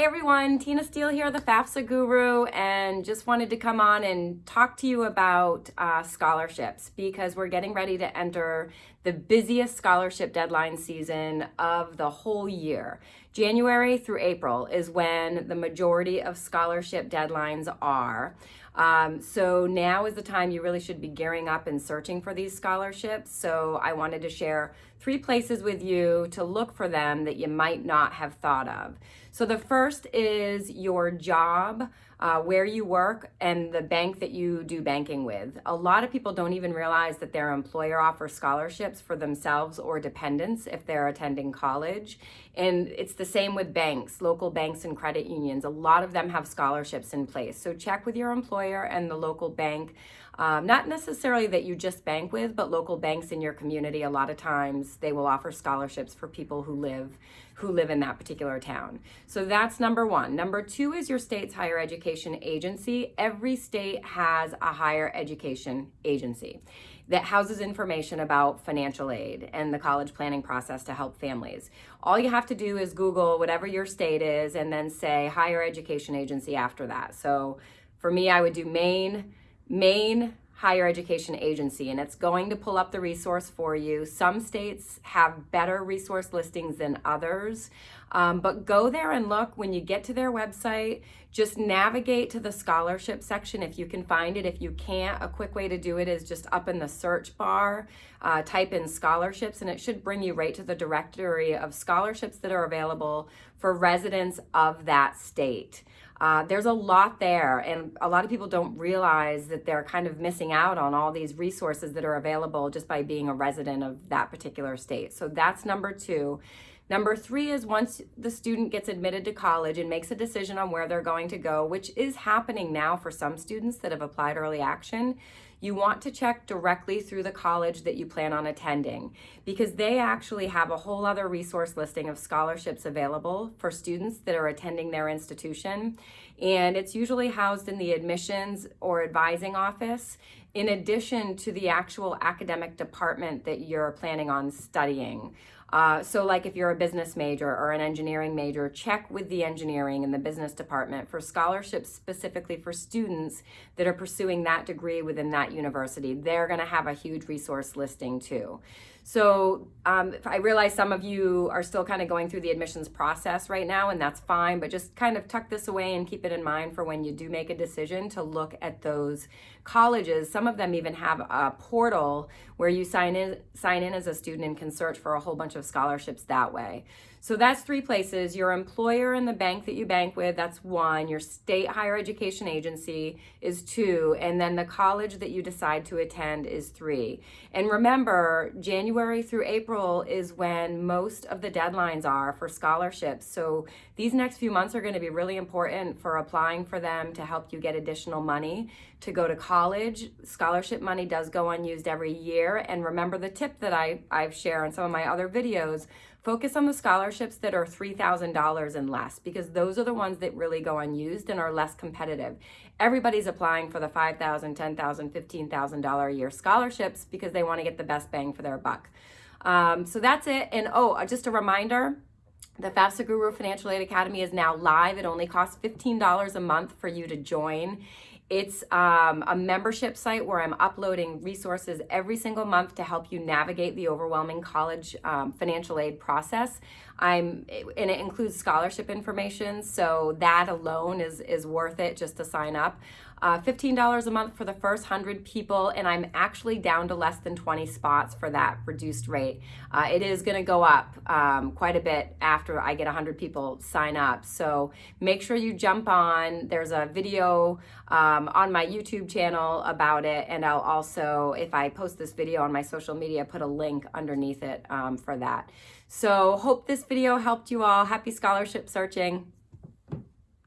Hey everyone, Tina Steele here, the FAFSA guru, and just wanted to come on and talk to you about uh, scholarships because we're getting ready to enter the busiest scholarship deadline season of the whole year. January through April is when the majority of scholarship deadlines are. Um, so now is the time you really should be gearing up and searching for these scholarships. So I wanted to share three places with you to look for them that you might not have thought of. So the first is your job, uh, where you work, and the bank that you do banking with. A lot of people don't even realize that their employer offers scholarships for themselves or dependents if they're attending college. And it's the same with banks, local banks and credit unions. A lot of them have scholarships in place. So check with your employer and the local bank. Um, not necessarily that you just bank with, but local banks in your community, a lot of times they will offer scholarships for people who live who live in that particular town. So that's number one. Number two is your state's higher education agency. Every state has a higher education agency that houses information about financial aid and the college planning process to help families. All you have to do is Google whatever your state is and then say higher education agency after that. So for me, I would do Maine, Maine higher education agency and it's going to pull up the resource for you. Some states have better resource listings than others, um, but go there and look when you get to their website, just navigate to the scholarship section if you can find it. If you can't, a quick way to do it is just up in the search bar, uh, type in scholarships and it should bring you right to the directory of scholarships that are available for residents of that state. Uh, there's a lot there, and a lot of people don't realize that they're kind of missing out on all these resources that are available just by being a resident of that particular state. So that's number two. Number three is once the student gets admitted to college and makes a decision on where they're going to go, which is happening now for some students that have applied early action, you want to check directly through the college that you plan on attending because they actually have a whole other resource listing of scholarships available for students that are attending their institution. And it's usually housed in the admissions or advising office in addition to the actual academic department that you're planning on studying. Uh, so like if you're a business major or an engineering major, check with the engineering and the business department for scholarships specifically for students that are pursuing that degree within that university. They're gonna have a huge resource listing too. So um, I realize some of you are still kind of going through the admissions process right now, and that's fine, but just kind of tuck this away and keep it in mind for when you do make a decision to look at those colleges. Some of them even have a portal where you sign in, sign in as a student and can search for a whole bunch of scholarships that way. So that's three places. Your employer and the bank that you bank with, that's one. Your state higher education agency is two. And then the college that you decide to attend is three. And remember, January through April is when most of the deadlines are for scholarships. So these next few months are going to be really important for applying for them to help you get additional money to go to college. Scholarship money does go unused every year. And remember the tip that I, I've shared in some of my other videos, Focus on the scholarships that are $3,000 and less because those are the ones that really go unused and are less competitive. Everybody's applying for the $5,000, $10,000, $15,000 a year scholarships because they want to get the best bang for their buck. Um, so that's it. And oh, uh, just a reminder, the FAFSA Guru Financial Aid Academy is now live. It only costs $15 a month for you to join. It's um, a membership site where I'm uploading resources every single month to help you navigate the overwhelming college um, financial aid process. I'm, and it includes scholarship information, so that alone is, is worth it just to sign up uh, $15 a month for the first 100 people, and I'm actually down to less than 20 spots for that reduced rate. Uh, it is going to go up um, quite a bit after I get 100 people sign up. So make sure you jump on. There's a video um, on my YouTube channel about it, and I'll also, if I post this video on my social media, put a link underneath it um, for that. So hope this video helped you all. Happy scholarship searching.